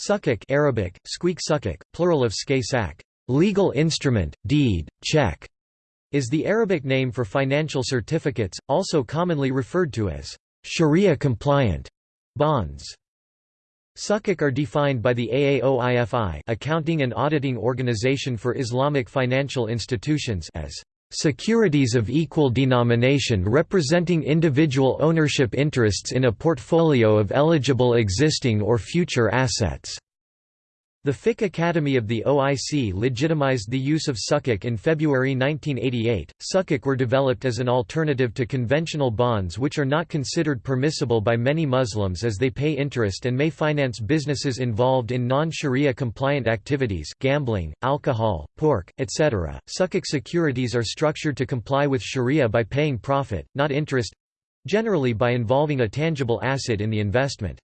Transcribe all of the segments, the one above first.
Sukuk Arabic, squeak sukuk, plural of skay sak, legal instrument, deed, check, is the Arabic name for financial certificates, also commonly referred to as Sharia-compliant bonds. Sukuk are defined by the AAOIFI Accounting and Auditing Organization for Islamic Financial Institutions as securities of equal denomination representing individual ownership interests in a portfolio of eligible existing or future assets. The Fiqh Academy of the OIC legitimized the use of sukuk in February 1988. Sukuk were developed as an alternative to conventional bonds which are not considered permissible by many Muslims as they pay interest and may finance businesses involved in non-Sharia compliant activities gambling, alcohol, pork, etc. Sukuk securities are structured to comply with Sharia by paying profit, not interest—generally by involving a tangible asset in the investment.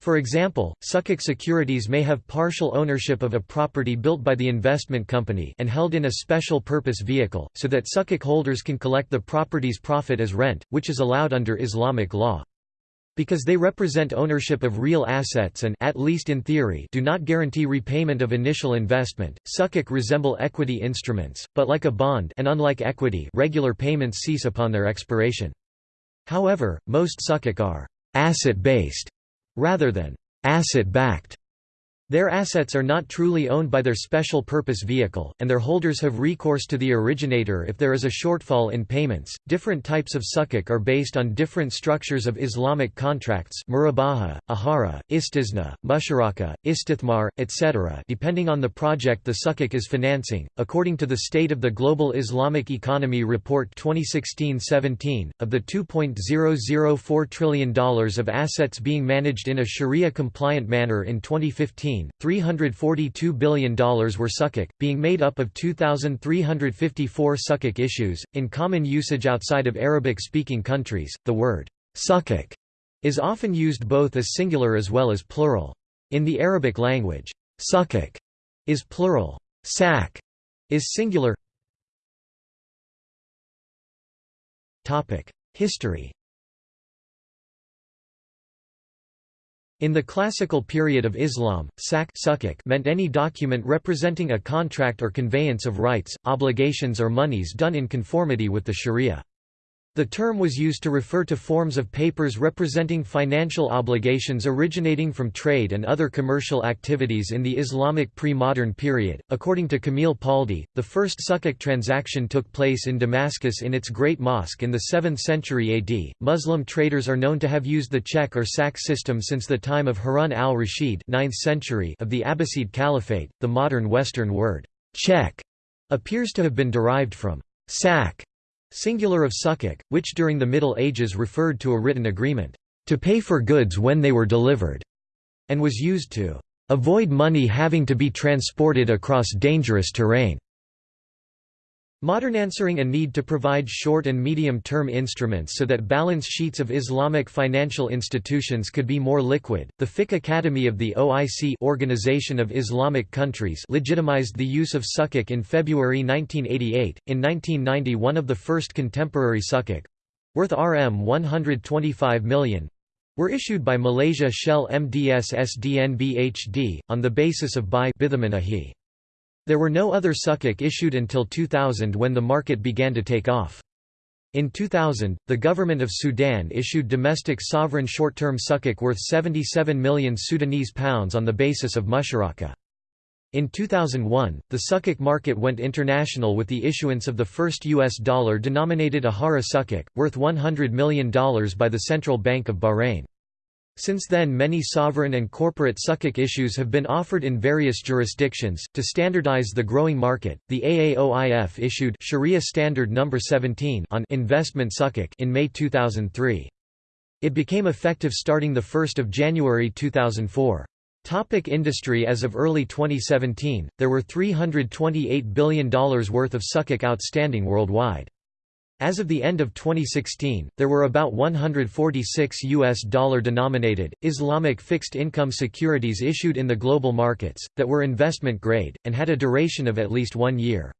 For example, Sukuk securities may have partial ownership of a property built by the investment company and held in a special purpose vehicle, so that Sukuk holders can collect the property's profit as rent, which is allowed under Islamic law. Because they represent ownership of real assets and at least in theory do not guarantee repayment of initial investment, Sukuk resemble equity instruments, but like a bond and unlike equity regular payments cease upon their expiration. However, most Sukuk are asset-based rather than asset-backed. Their assets are not truly owned by their special purpose vehicle, and their holders have recourse to the originator if there is a shortfall in payments. Different types of sukuk are based on different structures of Islamic contracts murabaha, ahara, istisna, musharaka, istithmar, etc. depending on the project the sukuk is financing. According to the State of the Global Islamic Economy Report 2016-17, of the $2.004 trillion of assets being managed in a Sharia-compliant manner in 2015, $342 billion were sukuk, being made up of 2,354 sukuk issues. In common usage outside of Arabic speaking countries, the word sukuk is often used both as singular as well as plural. In the Arabic language, sukuk is plural, sak is singular. History In the classical period of Islam, sak meant any document representing a contract or conveyance of rights, obligations or monies done in conformity with the sharia. The term was used to refer to forms of papers representing financial obligations originating from trade and other commercial activities in the Islamic pre-modern period. According to Camille Paldi, the first sukuk transaction took place in Damascus in its Great Mosque in the 7th century AD. Muslim traders are known to have used the check or sak system since the time of Harun al-Rashid (9th century) of the Abbasid Caliphate. The modern Western word check appears to have been derived from sak Singular of sukuk, which during the Middle Ages referred to a written agreement, to pay for goods when they were delivered, and was used to avoid money having to be transported across dangerous terrain. Modern answering a need to provide short and medium-term instruments so that balance sheets of Islamic financial institutions could be more liquid, the Fiqh Academy of the OIC Organization of Islamic Countries legitimized the use of sukuk in February 1988. In 1990 one of the first contemporary sukuk—worth Rm 125 million, were issued by Malaysia Shell MDS SDNBHD, on the basis of buy there were no other sukuk issued until 2000 when the market began to take off. In 2000, the government of Sudan issued domestic sovereign short-term sukuk worth 77 million Sudanese pounds on the basis of musharaka. In 2001, the sukuk market went international with the issuance of the first U.S. dollar-denominated Ahara sukuk, worth $100 million by the Central Bank of Bahrain. Since then many sovereign and corporate sukuk issues have been offered in various jurisdictions. To standardize the growing market, the AAOIFI issued Sharia Standard No. 17 on investment sukuk in May 2003. It became effective starting 1 January 2004. Topic industry As of early 2017, there were $328 billion worth of sukuk outstanding worldwide. As of the end of 2016, there were about 146 US dollar denominated Islamic fixed income securities issued in the global markets that were investment grade and had a duration of at least 1 year.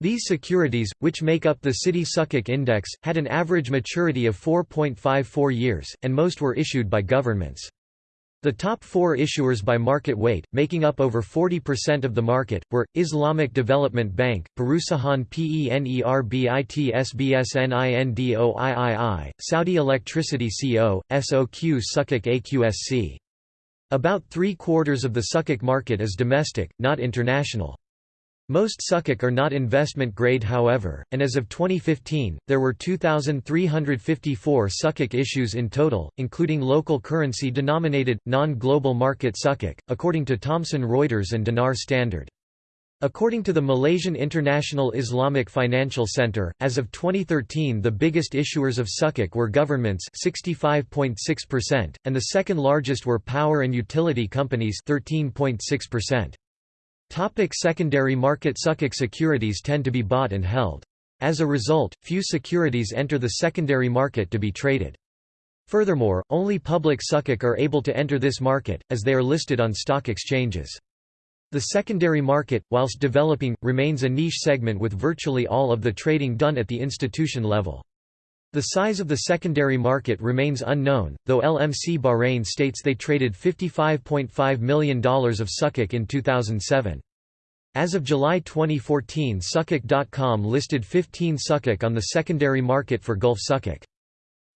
These securities, which make up the Citi Sukuk Index, had an average maturity of 4.54 years, and most were issued by governments. The top four issuers by market weight, making up over 40% of the market, were, Islamic Development Bank, Perusahaan Penerbit SBSNINDOIII, Saudi Electricity Co., SOQ Sukuk AQSC. About three-quarters of the Sukuk market is domestic, not international. Most Sukuk are not investment grade however, and as of 2015, there were 2,354 Sukuk issues in total, including local currency denominated, non-global market Sukuk, according to Thomson Reuters and Dinar Standard. According to the Malaysian International Islamic Financial Centre, as of 2013 the biggest issuers of Sukuk were governments 65.6%, and the second largest were power and utility companies 13.6%. Topic secondary market Sukuk securities tend to be bought and held. As a result, few securities enter the secondary market to be traded. Furthermore, only public Sukuk are able to enter this market, as they are listed on stock exchanges. The secondary market, whilst developing, remains a niche segment with virtually all of the trading done at the institution level. The size of the secondary market remains unknown, though LMC Bahrain states they traded $55.5 million of Sukuk in 2007. As of July 2014 Sukuk.com listed 15 Sukuk on the secondary market for Gulf Sukuk.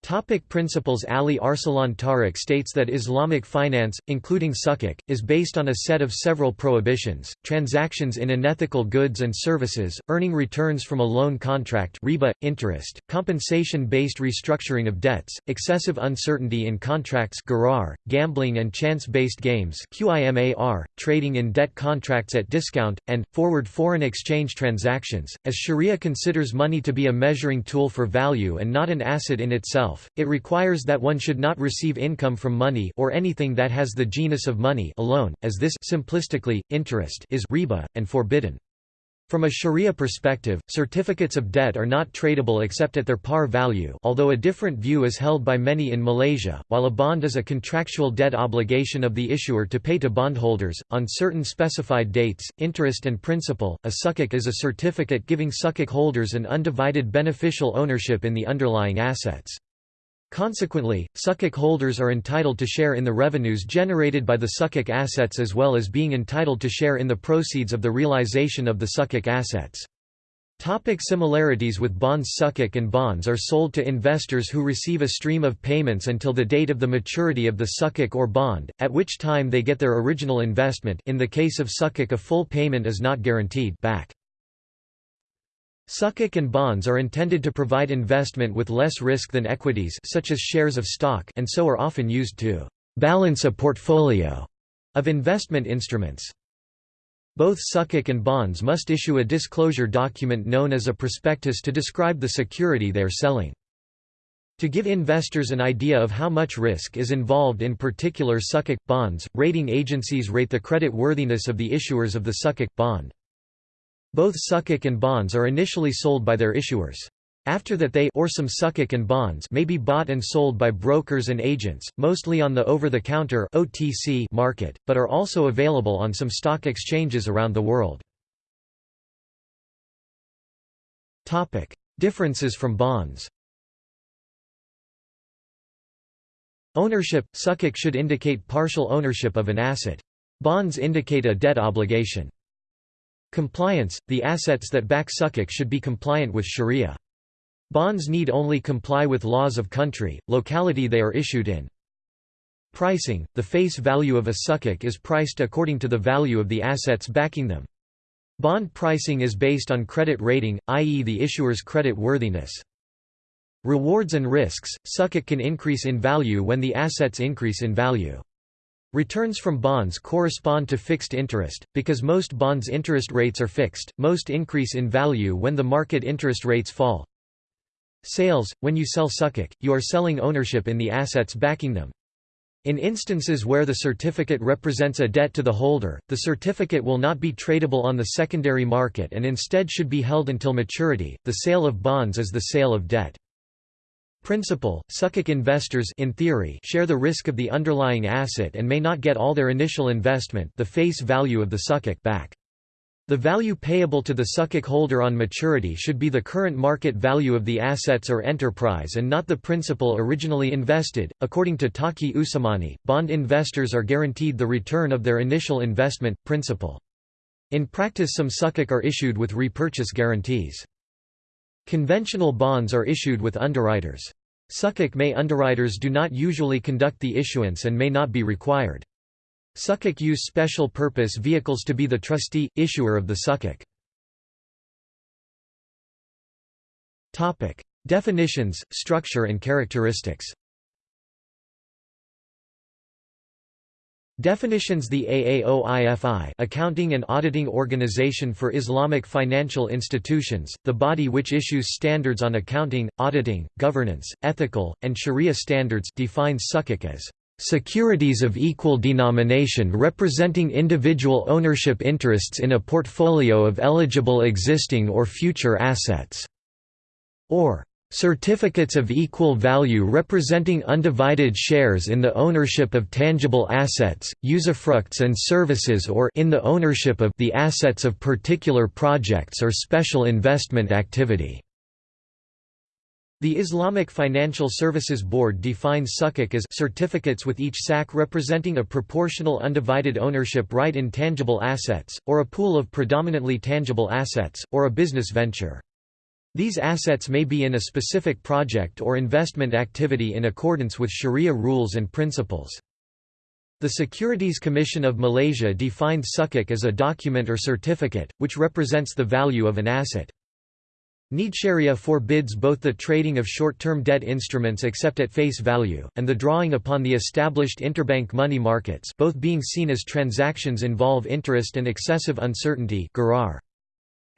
Topic principles Ali Arsalan Tariq states that Islamic finance, including sukuk, is based on a set of several prohibitions, transactions in unethical goods and services, earning returns from a loan contract riba, interest, compensation-based restructuring of debts, excessive uncertainty in contracts gharar, gambling and chance-based games QIMAR, trading in debt contracts at discount, and, forward foreign exchange transactions. As Sharia considers money to be a measuring tool for value and not an asset in itself, itself, it requires that one should not receive income from money or anything that has the genus of money alone, as this simplistically, interest is riba, and forbidden. From a sharia perspective, certificates of debt are not tradable except at their par value although a different view is held by many in Malaysia, while a bond is a contractual debt obligation of the issuer to pay to bondholders, on certain specified dates, interest and principal, a sukuk is a certificate giving sukuk holders an undivided beneficial ownership in the underlying assets. Consequently, sukuk holders are entitled to share in the revenues generated by the sukuk assets as well as being entitled to share in the proceeds of the realization of the sukuk assets. Topic similarities with bonds Sukuk and bonds are sold to investors who receive a stream of payments until the date of the maturity of the sukuk or bond, at which time they get their original investment in the case of sukuk a full payment is not guaranteed back. Sukuk and bonds are intended to provide investment with less risk than equities such as shares of stock and so are often used to «balance a portfolio» of investment instruments. Both Sukuk and bonds must issue a disclosure document known as a prospectus to describe the security they are selling. To give investors an idea of how much risk is involved in particular Sukuk bonds, rating agencies rate the credit worthiness of the issuers of the Sukuk bond. Both sukuk and bonds are initially sold by their issuers. After that they or some sukuk and bonds may be bought and sold by brokers and agents, mostly on the over-the-counter market, but are also available on some stock exchanges around the world. Topic: Differences from bonds. Ownership – Sukuk should indicate partial ownership of an asset. Bonds indicate a debt obligation. Compliance – The assets that back sukuk should be compliant with sharia. Bonds need only comply with laws of country, locality they are issued in. Pricing – The face value of a sukuk is priced according to the value of the assets backing them. Bond pricing is based on credit rating, i.e. the issuer's credit worthiness. Rewards and risks – Sukuk can increase in value when the assets increase in value. Returns from bonds correspond to fixed interest, because most bonds' interest rates are fixed, most increase in value when the market interest rates fall. Sales – When you sell sukuk, you are selling ownership in the assets backing them. In instances where the certificate represents a debt to the holder, the certificate will not be tradable on the secondary market and instead should be held until maturity. The sale of bonds is the sale of debt. Principal, Sukuk investors in theory share the risk of the underlying asset and may not get all their initial investment the face value of the Sukuk back. The value payable to the Sukuk holder on maturity should be the current market value of the assets or enterprise and not the principal originally invested. According to Taqi Usmani, bond investors are guaranteed the return of their initial investment, principal. In practice, some Sukuk are issued with repurchase guarantees. Conventional bonds are issued with underwriters. Sukuk may underwriters do not usually conduct the issuance and may not be required. Sukuk use special purpose vehicles to be the trustee, issuer of the sukuk. Definitions, structure and characteristics Definitions The AAOIFI Accounting and Auditing Organization for Islamic Financial Institutions, the body which issues standards on accounting, auditing, governance, ethical, and sharia standards defines sukuk as Securities of equal denomination representing individual ownership interests in a portfolio of eligible existing or future assets, or Certificates of equal value representing undivided shares in the ownership of tangible assets, usufructs and services or in the ownership of the assets of particular projects or special investment activity. The Islamic Financial Services Board defines sukuk as certificates with each sak representing a proportional undivided ownership right in tangible assets, or a pool of predominantly tangible assets, or a business venture. These assets may be in a specific project or investment activity in accordance with Sharia rules and principles. The Securities Commission of Malaysia defines sukuk as a document or certificate, which represents the value of an asset. Sharia forbids both the trading of short-term debt instruments except at face value, and the drawing upon the established interbank money markets both being seen as transactions involve interest and excessive uncertainty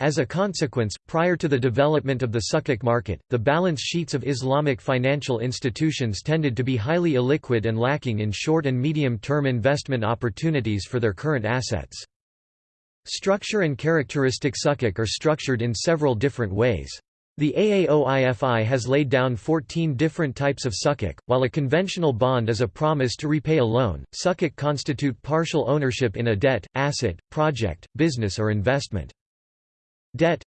As a consequence, prior to the development of the sukuk market, the balance sheets of Islamic financial institutions tended to be highly illiquid and lacking in short and medium-term investment opportunities for their current assets. Structure and characteristic sukuk are structured in several different ways. The AAOIFI has laid down 14 different types of sukuk. while a conventional bond is a promise to repay a loan. sukuk constitute partial ownership in a debt, asset, project, business or investment. Debt.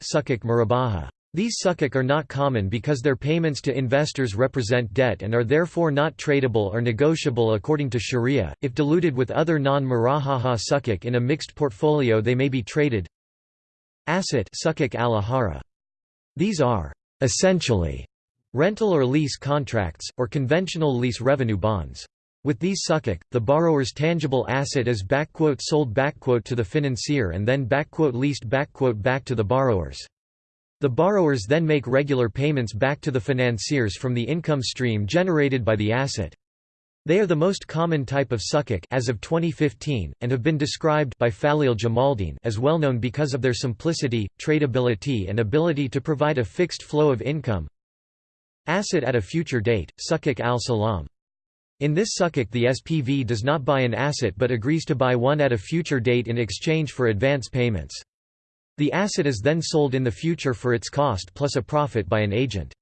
These sukuk are not common because their payments to investors represent debt and are therefore not tradable or negotiable according to sharia. If diluted with other non-murabaha sukuk in a mixed portfolio they may be traded. Asset sukuk al These are essentially rental or lease contracts, or conventional lease revenue bonds. With these sukuk, the borrower's tangible asset is sold to the financier and then leased back to the borrowers. The borrowers then make regular payments back to the financiers from the income stream generated by the asset. They are the most common type of sukuk as of 2015, and have been described by Faleel Jamaldeen as well known because of their simplicity, tradability and ability to provide a fixed flow of income. Asset at a future date, sukuk al-Salam. In this sukuk the SPV does not buy an asset but agrees to buy one at a future date in exchange for advance payments. The asset is then sold in the future for its cost plus a profit by an agent.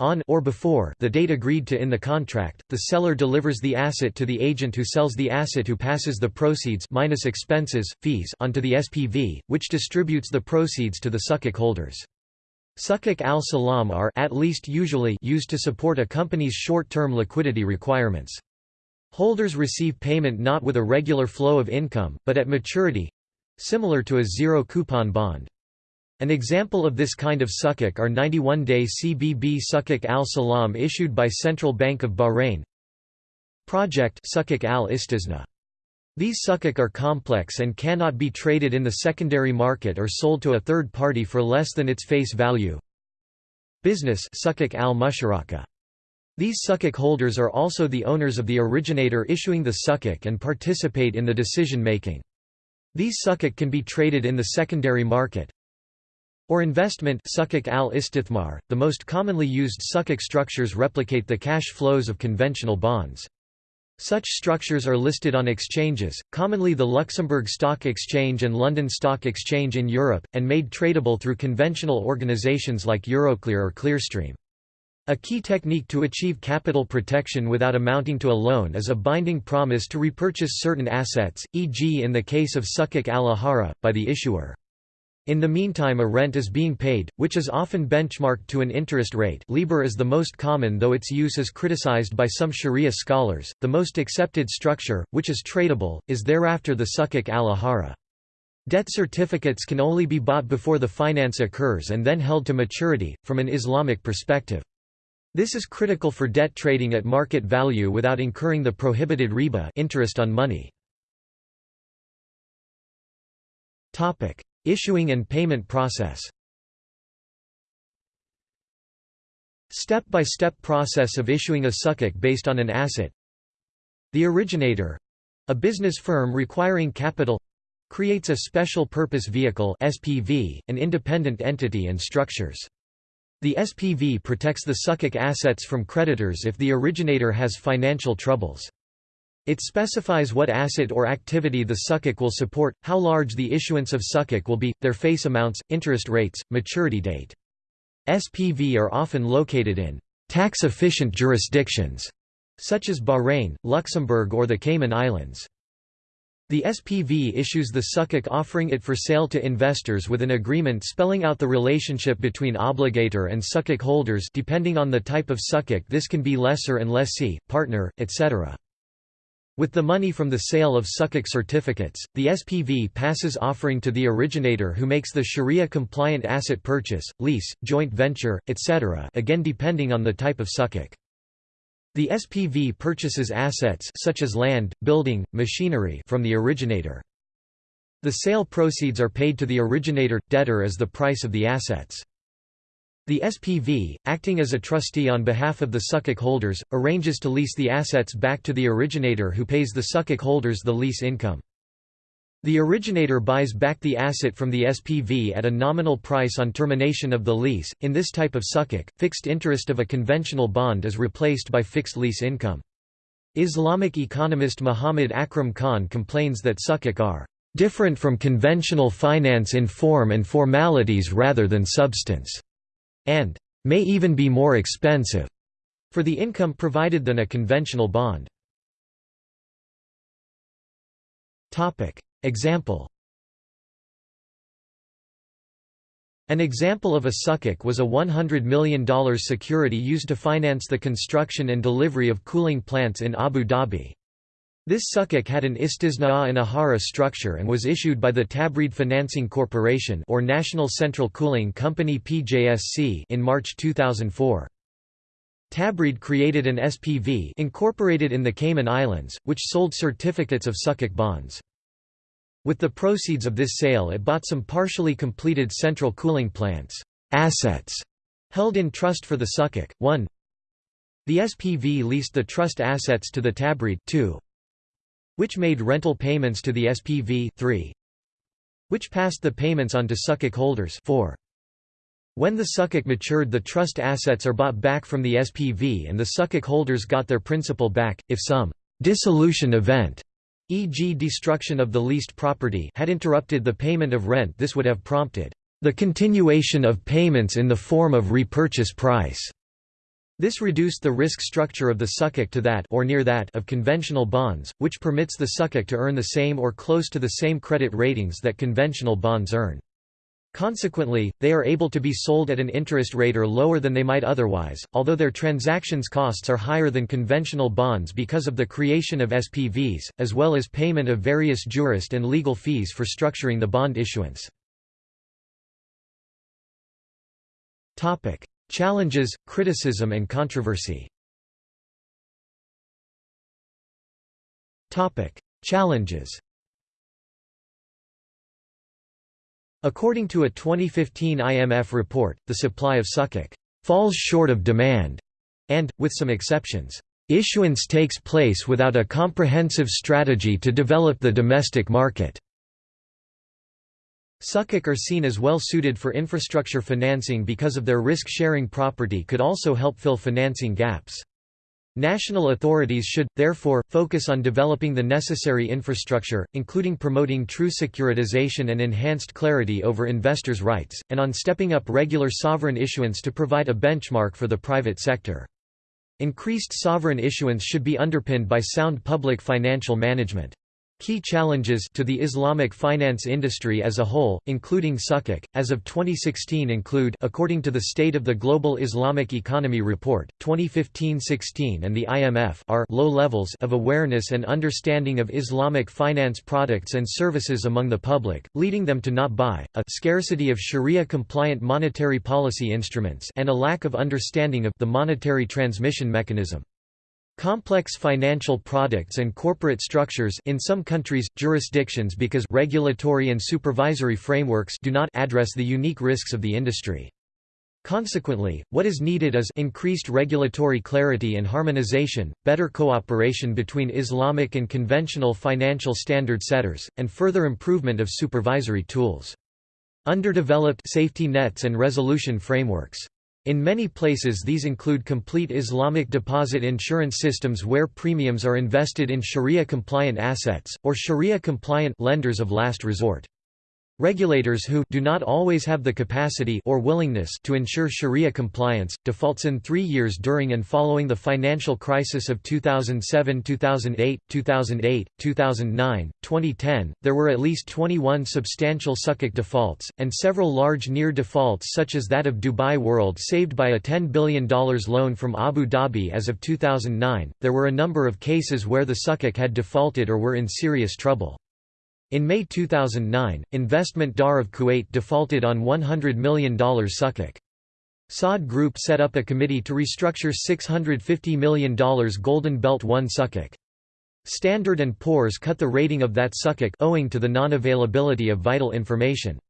On or before the date agreed to in the contract, the seller delivers the asset to the agent who sells the asset who passes the proceeds minus expenses, fees onto the SPV, which distributes the proceeds to the sukuk holders. Sukuk al-Salam are at least usually used to support a company's short-term liquidity requirements. Holders receive payment not with a regular flow of income, but at maturity, Similar to a zero-coupon bond. An example of this kind of sukuk are 91-day CBB sukuk al-Salam issued by Central Bank of Bahrain Project sukuk al-Istisna. These sukuk are complex and cannot be traded in the secondary market or sold to a third party for less than its face value. Business sukuk al-Musharaka. These sukuk holders are also the owners of the originator issuing the sukuk and participate in the decision-making. These sukuk can be traded in the secondary market or investment sukuk al-istithmar. The most commonly used sukuk structures replicate the cash flows of conventional bonds. Such structures are listed on exchanges, commonly the Luxembourg Stock Exchange and London Stock Exchange in Europe, and made tradable through conventional organizations like Euroclear or Clearstream. A key technique to achieve capital protection without amounting to a loan is a binding promise to repurchase certain assets, e.g. in the case of Sukuk al-Ahara, by the issuer. In the meantime a rent is being paid, which is often benchmarked to an interest rate Libor is the most common though its use is criticized by some Sharia scholars. The most accepted structure, which is tradable, is thereafter the sukuk al-ahara. Debt certificates can only be bought before the finance occurs and then held to maturity, from an Islamic perspective. This is critical for debt trading at market value without incurring the prohibited riba interest on money. Issuing and payment process Step-by-step -step process of issuing a sukuk based on an asset The originator—a business firm requiring capital—creates a special purpose vehicle SPV, an independent entity and structures. The SPV protects the sukuk assets from creditors if the originator has financial troubles. It specifies what asset or activity the sukuk will support, how large the issuance of sukuk will be, their face amounts, interest rates, maturity date. SPV are often located in tax-efficient jurisdictions, such as Bahrain, Luxembourg or the Cayman Islands. The SPV issues the sukuk offering it for sale to investors with an agreement spelling out the relationship between obligator and sukuk holders depending on the type of sukuk this can be lessor and lessee, partner, etc. With the money from the sale of sukuk certificates, the SPV passes offering to the originator who makes the Sharia-compliant asset purchase, lease, joint venture, etc. again depending on the type of sukuk. The SPV purchases assets such as land, building, machinery from the originator. The sale proceeds are paid to the originator debtor as the price of the assets. The SPV, acting as a trustee on behalf of the sukuk holders, arranges to lease the assets back to the originator who pays the sukuk holders the lease income. The originator buys back the asset from the SPV at a nominal price on termination of the lease. In this type of sukuk, fixed interest of a conventional bond is replaced by fixed lease income. Islamic economist Muhammad Akram Khan complains that sukuk are different from conventional finance in form and formalities rather than substance and may even be more expensive for the income provided than a conventional bond. Example An example of a sukuk was a $100 million security used to finance the construction and delivery of cooling plants in Abu Dhabi. This sukuk had an istisna'a and ahara structure and was issued by the Tabreed Financing Corporation or National Central Cooling Company PJSC in March 2004. Tabreed created an SPV incorporated in the Cayman Islands, which sold certificates of sukuk bonds. With the proceeds of this sale it bought some partially completed central cooling plants assets held in trust for the sukuk. 1. The SPV leased the trust assets to the Tabreed 2 which made rental payments to the SPV 3, which passed the payments on to sukuk holders 4. When the sukuk matured the trust assets are bought back from the SPV and the sukuk holders got their principal back, if some «dissolution event» e.g. destruction of the leased property had interrupted the payment of rent this would have prompted «the continuation of payments in the form of repurchase price» This reduced the risk structure of the sukuk to that or near that of conventional bonds, which permits the sukuk to earn the same or close to the same credit ratings that conventional bonds earn. Consequently, they are able to be sold at an interest rate or lower than they might otherwise, although their transactions costs are higher than conventional bonds because of the creation of SPVs, as well as payment of various jurist and legal fees for structuring the bond issuance. Challenges, criticism and controversy Challenges According to a 2015 IMF report, the supply of sukuk falls short of demand, and, with some exceptions, issuance takes place without a comprehensive strategy to develop the domestic market. Sukuk are seen as well suited for infrastructure financing because of their risk-sharing property could also help fill financing gaps. National authorities should, therefore, focus on developing the necessary infrastructure, including promoting true securitization and enhanced clarity over investors' rights, and on stepping up regular sovereign issuance to provide a benchmark for the private sector. Increased sovereign issuance should be underpinned by sound public financial management. Key challenges to the Islamic finance industry as a whole, including Sukuk, as of 2016 include according to the State of the Global Islamic Economy Report, 2015-16 and the IMF are low levels of awareness and understanding of Islamic finance products and services among the public, leading them to not buy, a scarcity of Sharia-compliant monetary policy instruments and a lack of understanding of the monetary transmission mechanism. Complex financial products and corporate structures in some countries, jurisdictions because regulatory and supervisory frameworks do not address the unique risks of the industry. Consequently, what is needed is increased regulatory clarity and harmonization, better cooperation between Islamic and conventional financial standard setters, and further improvement of supervisory tools. Underdeveloped safety nets and resolution frameworks. In many places these include complete Islamic deposit insurance systems where premiums are invested in Sharia-compliant assets, or Sharia-compliant lenders of last resort. Regulators who do not always have the capacity or willingness to ensure Sharia compliance, defaults in three years during and following the financial crisis of 2007-2008, 2008, 2009, 2010, there were at least 21 substantial Sukuk defaults, and several large near defaults such as that of Dubai World saved by a $10 billion loan from Abu Dhabi as of 2009. There were a number of cases where the Sukuk had defaulted or were in serious trouble. In May 2009, Investment Dar of Kuwait defaulted on $100 million Sukuk. Saad Group set up a committee to restructure $650 million Golden Belt 1 Sukuk. Standard & Poor's cut the rating of that Sukuk owing to the non-availability of vital information.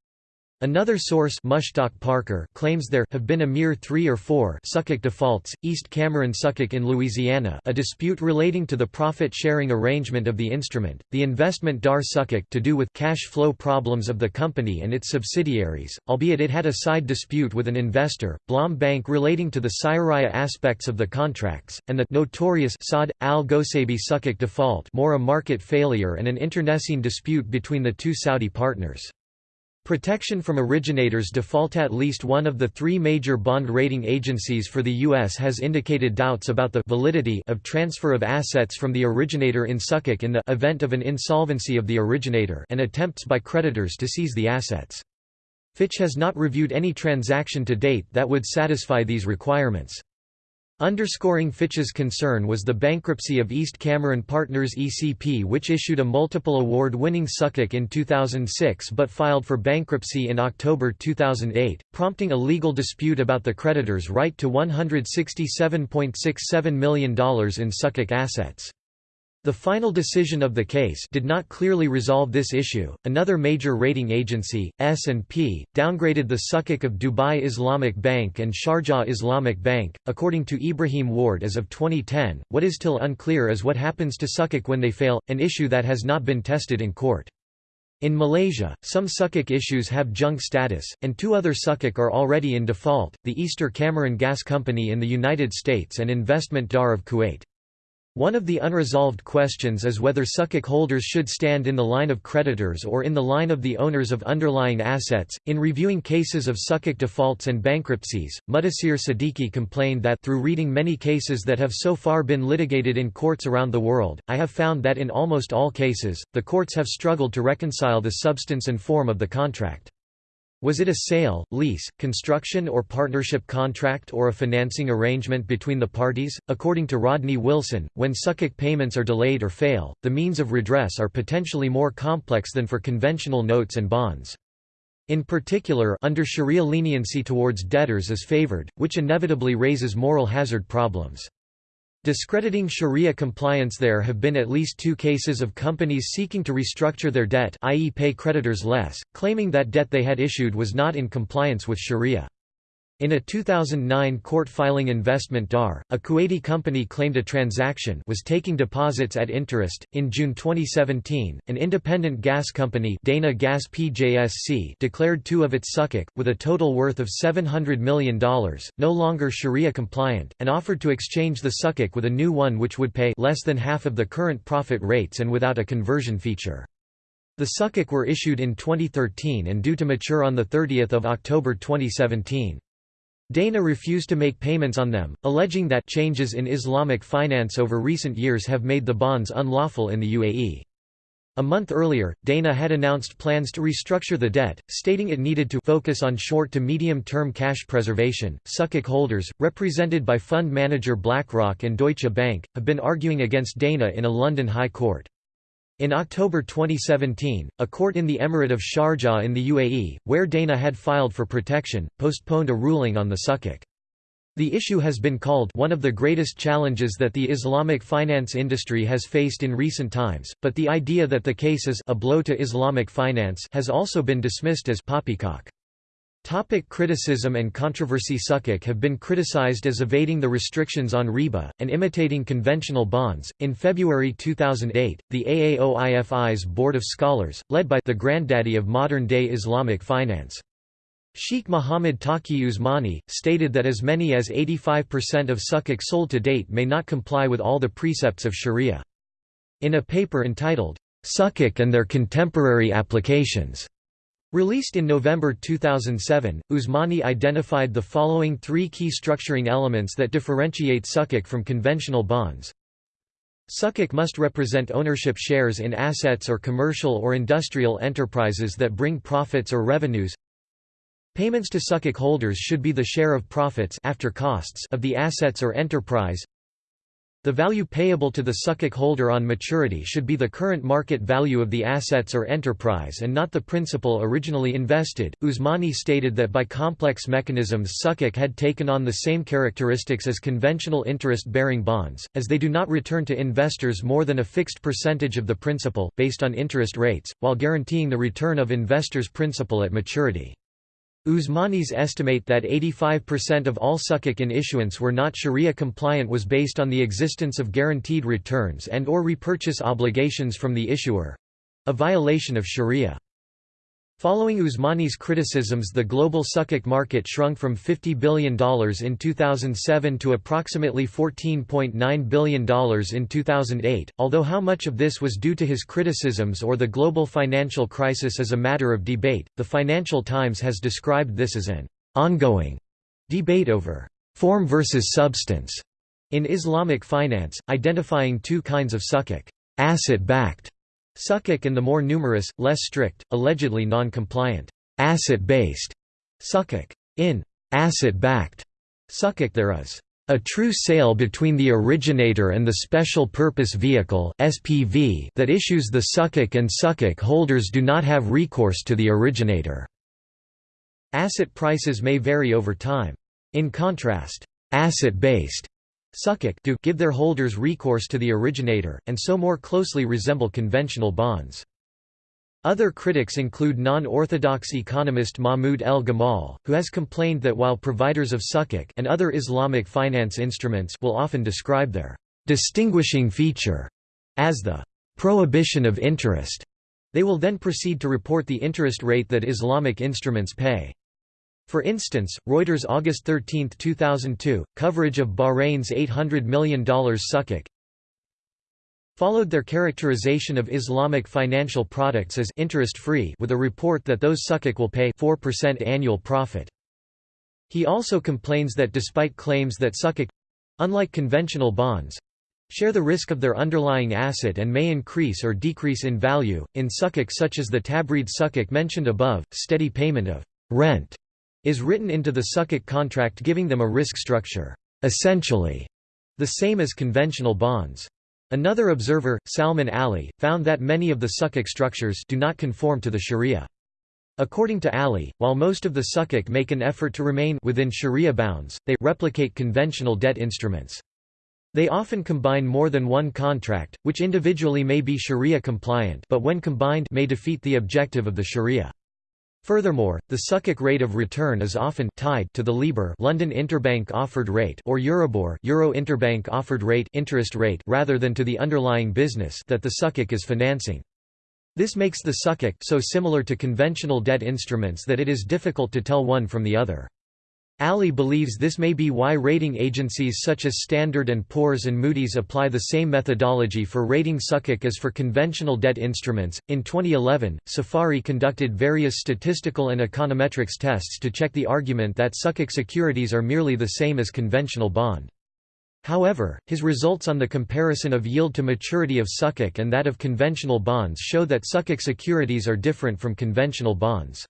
Another source Mushtaq Parker claims there have been a mere three or four Sukuk defaults, East Cameron Sukuk in Louisiana a dispute relating to the profit-sharing arrangement of the instrument, the investment Dar Sukuk to do with cash flow problems of the company and its subsidiaries, albeit it had a side dispute with an investor, Blom Bank relating to the Sharia aspects of the contracts, and the notorious Saad, al-Ghoseibi Sukuk default more a market failure and an internecine dispute between the two Saudi partners. Protection from originators default At least one of the three major bond rating agencies for the U.S. has indicated doubts about the validity of transfer of assets from the originator in Sukuk in the event of an insolvency of the originator and attempts by creditors to seize the assets. Fitch has not reviewed any transaction to date that would satisfy these requirements. Underscoring Fitch's concern was the bankruptcy of East Cameron Partners ECP which issued a multiple award-winning Sukuk in 2006 but filed for bankruptcy in October 2008, prompting a legal dispute about the creditor's right to $167.67 million in Sukuk assets. The final decision of the case did not clearly resolve this issue. Another major rating agency, S&P, downgraded the Sukuk of Dubai Islamic Bank and Sharjah Islamic Bank. According to Ibrahim Warde as of 2010, what is still unclear is what happens to Sukuk when they fail, an issue that has not been tested in court. In Malaysia, some Sukuk issues have junk status, and two other Sukuk are already in default, the Easter Cameron Gas Company in the United States and Investment Dar of Kuwait. One of the unresolved questions is whether Sukuk holders should stand in the line of creditors or in the line of the owners of underlying assets. In reviewing cases of Sukuk defaults and bankruptcies, Mudassir Siddiqui complained that through reading many cases that have so far been litigated in courts around the world, I have found that in almost all cases, the courts have struggled to reconcile the substance and form of the contract. Was it a sale, lease, construction or partnership contract or a financing arrangement between the parties? According to Rodney Wilson, when Sukuk payments are delayed or fail, the means of redress are potentially more complex than for conventional notes and bonds. In particular, under Sharia leniency towards debtors is favored, which inevitably raises moral hazard problems. Discrediting Sharia compliance There have been at least two cases of companies seeking to restructure their debt i.e. pay creditors less, claiming that debt they had issued was not in compliance with Sharia. In a 2009 court filing Investment Dar, a Kuwaiti company claimed a transaction was taking deposits at interest. In June 2017, an independent gas company Dana Gas PJSC declared two of its Sukuk, with a total worth of $700 million, no longer Sharia compliant, and offered to exchange the Sukuk with a new one which would pay less than half of the current profit rates and without a conversion feature. The Sukuk were issued in 2013 and due to mature on 30 October 2017. Dana refused to make payments on them, alleging that changes in Islamic finance over recent years have made the bonds unlawful in the UAE. A month earlier, Dana had announced plans to restructure the debt, stating it needed to focus on short to medium term cash preservation. Sukuk holders, represented by fund manager BlackRock and Deutsche Bank, have been arguing against Dana in a London High Court. In October 2017, a court in the Emirate of Sharjah in the UAE, where Dana had filed for protection, postponed a ruling on the Sukuk. The issue has been called one of the greatest challenges that the Islamic finance industry has faced in recent times, but the idea that the case is a blow to Islamic finance has also been dismissed as poppycock. Topic criticism and controversy Sukuk have been criticized as evading the restrictions on riba, and imitating conventional bonds. In February 2008, the AAOIFI's Board of Scholars, led by the granddaddy of modern day Islamic finance, Sheikh Mohammed Taqi Usmani, stated that as many as 85% of sukuk sold to date may not comply with all the precepts of sharia. In a paper entitled, "'Sukuk and Their Contemporary Applications' Released in November 2007, Usmani identified the following three key structuring elements that differentiate sukuk from conventional bonds. Sukuk must represent ownership shares in assets or commercial or industrial enterprises that bring profits or revenues. Payments to sukuk holders should be the share of profits after costs of the assets or enterprise. The value payable to the sukuk holder on maturity should be the current market value of the assets or enterprise and not the principal originally invested. Usmani stated that by complex mechanisms sukuk had taken on the same characteristics as conventional interest-bearing bonds, as they do not return to investors more than a fixed percentage of the principal, based on interest rates, while guaranteeing the return of investors' principal at maturity. Usmani's estimate that 85% of all sukuk in issuance were not sharia compliant was based on the existence of guaranteed returns and or repurchase obligations from the issuer—a violation of sharia. Following Usmani's criticisms the global sukuk market shrunk from $50 billion in 2007 to approximately $14.9 billion in 2008, although how much of this was due to his criticisms or the global financial crisis is a matter of debate. The Financial Times has described this as an ongoing debate over form versus substance in Islamic finance, identifying two kinds of sukuk, asset-backed Sukuk and the more numerous, less strict, allegedly non-compliant, asset-based sukuk. In asset-backed sukuk there is a true sale between the originator and the special purpose vehicle SPV that issues the sukuk and sukuk holders do not have recourse to the originator. Asset prices may vary over time. In contrast, asset-based Sukuk do give their holders recourse to the originator, and so more closely resemble conventional bonds. Other critics include non-orthodox economist Mahmoud El Gamal, who has complained that while providers of sukuk and other Islamic finance instruments will often describe their distinguishing feature as the prohibition of interest, they will then proceed to report the interest rate that Islamic instruments pay. For instance, Reuters August 13, 2002, coverage of Bahrain's $800 million sukuk followed their characterization of Islamic financial products as interest-free with a report that those sukuk will pay 4% annual profit. He also complains that despite claims that sukuk—unlike conventional bonds—share the risk of their underlying asset and may increase or decrease in value, in sukuk such as the Tabreed sukuk mentioned above, steady payment of rent is written into the sukuk contract giving them a risk structure, essentially the same as conventional bonds. Another observer, Salman Ali, found that many of the sukuk structures do not conform to the sharia. According to Ali, while most of the sukuk make an effort to remain within sharia bounds, they replicate conventional debt instruments. They often combine more than one contract, which individually may be sharia compliant but when combined may defeat the objective of the sharia. Furthermore, the Sukuk rate of return is often tied to the LIBOR London Interbank Offered Rate or Euribor Euro Interbank Offered Rate interest rate rather than to the underlying business that the Sukuk is financing. This makes the Sukuk so similar to conventional debt instruments that it is difficult to tell one from the other. Ali believes this may be why rating agencies such as Standard & Poor's and Moody's apply the same methodology for rating sukuk as for conventional debt instruments. In 2011, Safari conducted various statistical and econometrics tests to check the argument that sukuk securities are merely the same as conventional bond. However, his results on the comparison of yield to maturity of Sukuk and that of conventional bonds show that Sukuk securities are different from conventional bonds.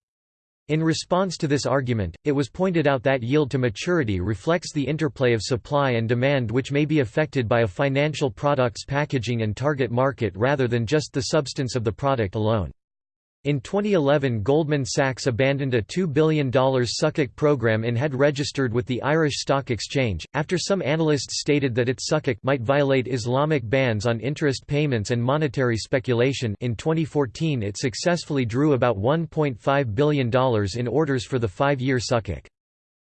In response to this argument, it was pointed out that yield to maturity reflects the interplay of supply and demand which may be affected by a financial product's packaging and target market rather than just the substance of the product alone. In 2011 Goldman Sachs abandoned a $2 billion Sukuk program and had registered with the Irish Stock Exchange, after some analysts stated that its Sukuk might violate Islamic bans on interest payments and monetary speculation in 2014 it successfully drew about $1.5 billion in orders for the five-year Sukuk.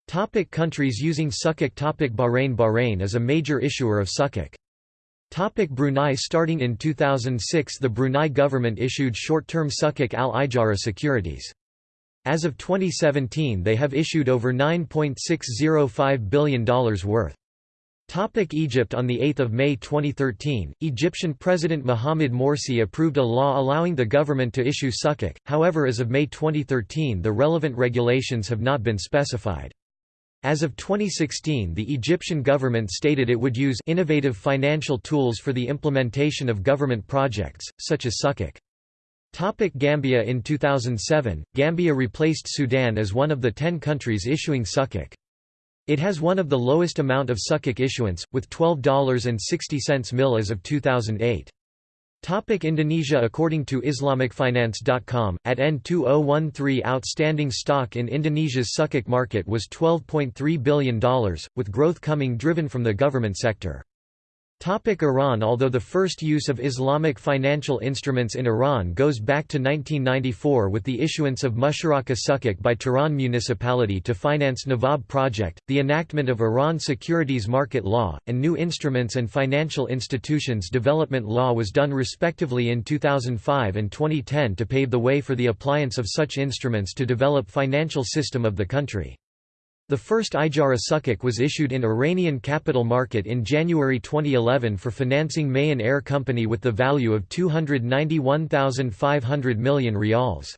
Topic countries using Sukuk Topic Bahrain Bahrain is a major issuer of Sukuk. Topic Brunei Starting in 2006 the Brunei government issued short-term Sukuk al-Ijara securities. As of 2017 they have issued over $9.605 billion worth. Topic Egypt On 8 May 2013, Egyptian President Mohamed Morsi approved a law allowing the government to issue Sukuk, however as of May 2013 the relevant regulations have not been specified. As of 2016 the Egyptian government stated it would use innovative financial tools for the implementation of government projects, such as Sukuk. Topic Gambia In 2007, Gambia replaced Sudan as one of the ten countries issuing Sukuk. It has one of the lowest amount of Sukuk issuance, with $12.60 mil as of 2008. Topic Indonesia According to IslamicFinance.com, at N2013 outstanding stock in Indonesia's Sukuk market was $12.3 billion, with growth coming driven from the government sector. Topic Iran Although the first use of Islamic financial instruments in Iran goes back to 1994 with the issuance of Musharaka Sukuk by Tehran municipality to finance Nawab project, the enactment of Iran Securities Market Law, and New Instruments and Financial Institutions Development Law was done respectively in 2005 and 2010 to pave the way for the appliance of such instruments to develop financial system of the country. The first Ijara Sukuk was issued in Iranian capital market in January 2011 for financing Mahan Air Company with the value of 291,500 million rials.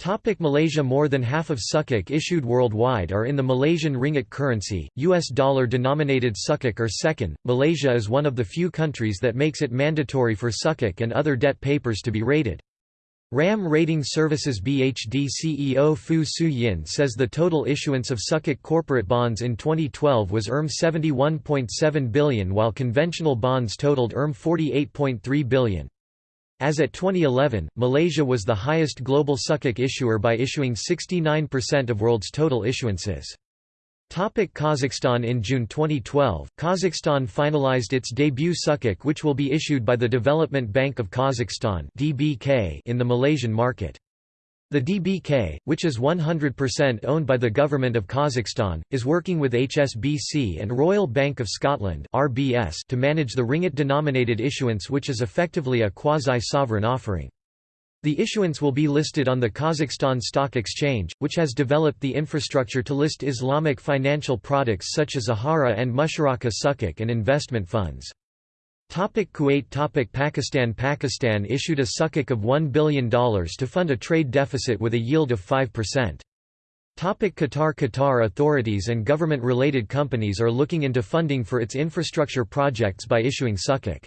Topic Malaysia More than half of Sukuk issued worldwide are in the Malaysian ringgit currency, US dollar-denominated Sukuk are second. Malaysia is one of the few countries that makes it mandatory for Sukuk and other debt papers to be rated. RAM Rating Services BHD CEO Fu Su Yin says the total issuance of Sukuk corporate bonds in 2012 was ERM 71.7 billion while conventional bonds totaled ERM 48.3 billion. As at 2011, Malaysia was the highest global Sukuk issuer by issuing 69% of world's total issuances. Topic Kazakhstan In June 2012, Kazakhstan finalized its debut sukuk which will be issued by the Development Bank of Kazakhstan in the Malaysian market. The DBK, which is 100% owned by the Government of Kazakhstan, is working with HSBC and Royal Bank of Scotland to manage the ringgit-denominated issuance which is effectively a quasi-sovereign offering. The issuance will be listed on the Kazakhstan Stock Exchange, which has developed the infrastructure to list Islamic financial products such as Ijara and Musharaka Sukuk and investment funds. Topic Kuwait Topic Pakistan Pakistan issued a sukuk of $1 billion to fund a trade deficit with a yield of 5%. Topic Qatar Qatar authorities and government-related companies are looking into funding for its infrastructure projects by issuing sukuk.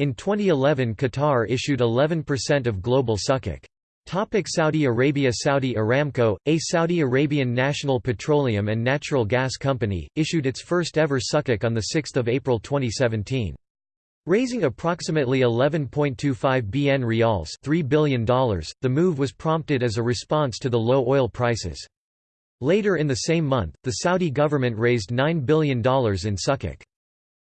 In 2011 Qatar issued 11% of global sukuk. Topic Saudi Arabia Saudi Aramco, a Saudi Arabian national petroleum and natural gas company, issued its first ever sukuk on 6 April 2017. Raising approximately 11.25 bn rials $3 billion, the move was prompted as a response to the low oil prices. Later in the same month, the Saudi government raised $9 billion in sukuk.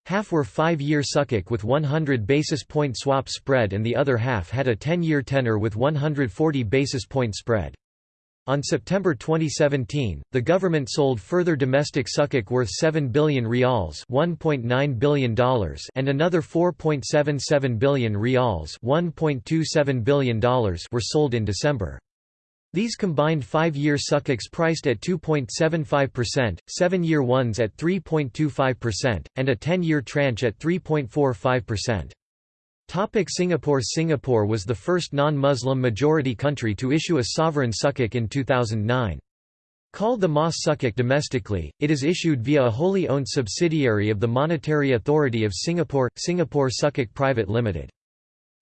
Half were five-year sukuk with 100 basis point swap spread and the other half had a 10-year tenor with 140 basis point spread. On September 2017, the government sold further domestic sukuk worth 7 billion rials $1.9 billion and another 4.77 billion rials $1.27 billion were sold in December. These combined five-year sukuks priced at 2.75%, seven-year ones at 3.25%, and a 10-year tranche at 3.45%. Topic Singapore Singapore was the first non-Muslim majority country to issue a sovereign sukuk in 2009. Called the Mas Sukuk domestically, it is issued via a wholly owned subsidiary of the Monetary Authority of Singapore, Singapore Sukuk Private Limited.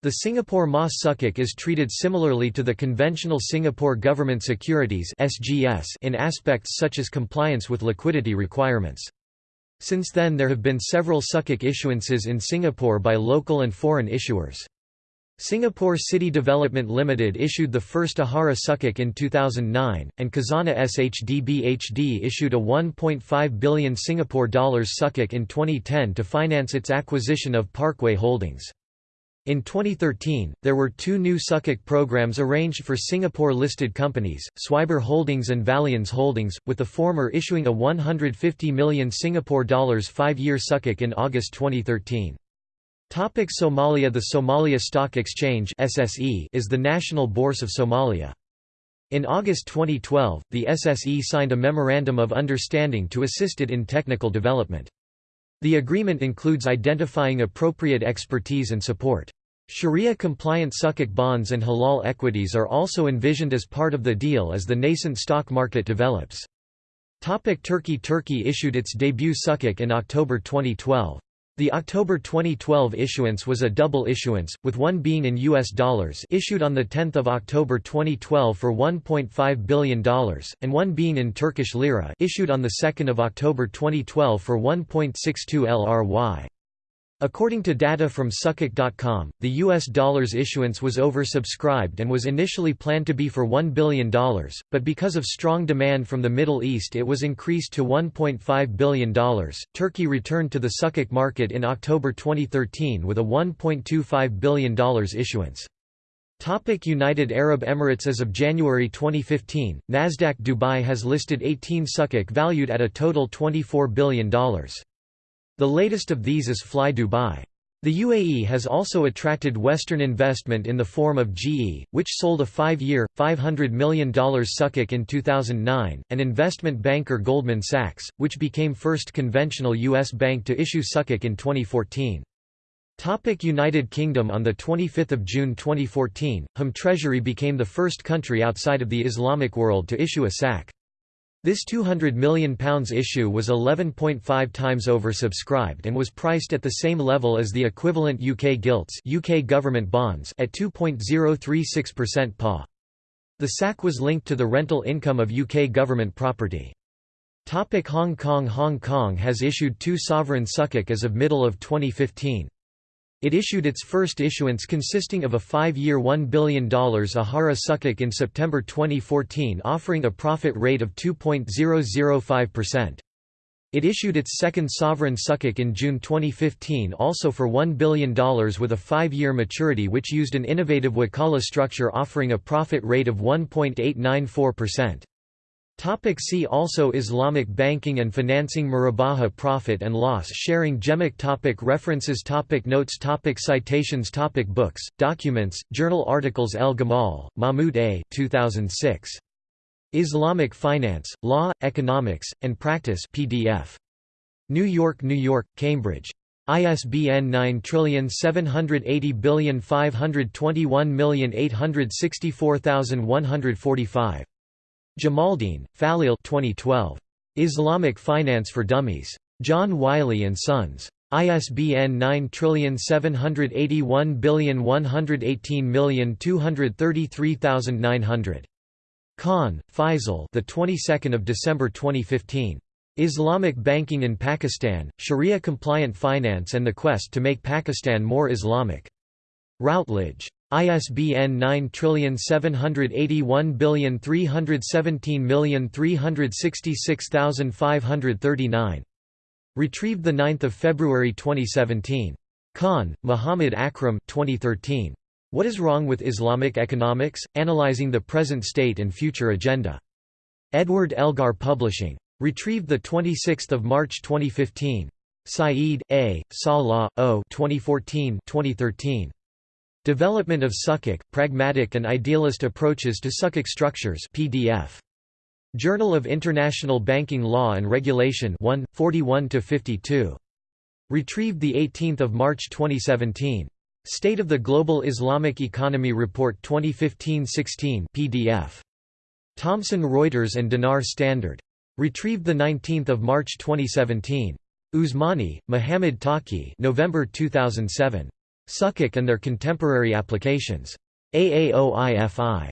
The Singapore Mas Sukuk is treated similarly to the conventional Singapore Government Securities in aspects such as compliance with liquidity requirements. Since then there have been several Sukuk issuances in Singapore by local and foreign issuers. Singapore City Development Limited issued the first Ijara Sukuk in 2009, and Khazanah SHDBHD issued a 1.5 billion Singapore dollars Sukuk in 2010 to finance its acquisition of Parkway Holdings. In 2013, there were two new Sukuk programs arranged for Singapore-listed companies, Swiber Holdings and Vallianz Holdings, with the former issuing a 150 million Singapore dollars five-year Sukuk in August 2013. Topic Somalia The Somalia Stock Exchange SSE is the national bourse of Somalia. In August 2012, the SSE signed a Memorandum of Understanding to assist it in technical development. The agreement includes identifying appropriate expertise and support. Sharia-compliant Sukuk bonds and halal equities are also envisioned as part of the deal as the nascent stock market develops. Topic Turkey Turkey issued its debut Sukuk in October 2012. The October 2012 issuance was a double issuance, with one being in US dollars issued on 10 October 2012 for $1.5 billion, and one being in Turkish lira issued on 2 October 2012 for 1.62 LRY. According to data from Sukuk.com, the US dollars issuance was oversubscribed and was initially planned to be for $1 billion, but because of strong demand from the Middle East it was increased to $1.5 billion. Turkey returned to the Sukuk market in October 2013 with a $1.25 billion issuance. Topic United Arab Emirates As of January 2015, Nasdaq Dubai has listed 18 Sukuk valued at a total $24 billion. The latest of these is Fly Dubai. The UAE has also attracted Western investment in the form of GE, which sold a five-year, $500 million Sukuk in 2009, and investment banker Goldman Sachs, which became first conventional U.S. bank to issue Sukuk in 2014. Topic United Kingdom On 25 June 2014, Hum Treasury became the first country outside of the Islamic world to issue a sak. This £200 million issue was 11.5 times oversubscribed and was priced at the same level as the equivalent UK gilts UK government bonds at 2.036% PA. The sak was linked to the rental income of UK government property. Topic Hong Kong Hong Kong has issued two sovereign sukuk as of middle of 2015. It issued its first issuance consisting of a five-year $1 billion Ijara Sukuk in September 2014 offering a profit rate of 2.005%. It issued its second sovereign Sukuk in June 2015 also for $1 billion with a five-year maturity which used an innovative Wakala structure offering a profit rate of 1.894%. Topic see also Islamic banking and financing Murabaha profit and loss sharing Gemic topic References topic Notes topic Citations topic Books, documents, journal articles El Gamal, Mahmoud A. 2006. Islamic Finance, Law, Economics, and Practice PDF. New York, New York, Cambridge. ISBN 9780521864145. Jamaldeen, Faleel 2012. Islamic Finance for Dummies. John Wiley & Sons. ISBN 9781118233900. Khan, Faisal. The 22nd of December 2015. Islamic Banking in Pakistan, Sharia-compliant finance and the quest to make Pakistan more Islamic. Routledge. ISBN 9781317366539. Retrieved 9 February 2017. Khan, Muhammad Akram 2013. What is Wrong with Islamic Economics? Analyzing the Present State and Future Agenda. Edward Elgar Publishing. Retrieved 26 March 2015. Saeed, A., Salah, O. 2014 2013. Development of Sukuk, Pragmatic and Idealist Approaches to Sukuk Structures PDF. Journal of International Banking Law and Regulation 1, 41–52. Retrieved 18 March 2017. State of the Global Islamic Economy Report 2015-16 PDF. Thomson Reuters and Dinar Standard. Retrieved 19 March 2017. Usmani, Muhammad Taqi November 2007. Sukuk and their contemporary applications. AAOIFI.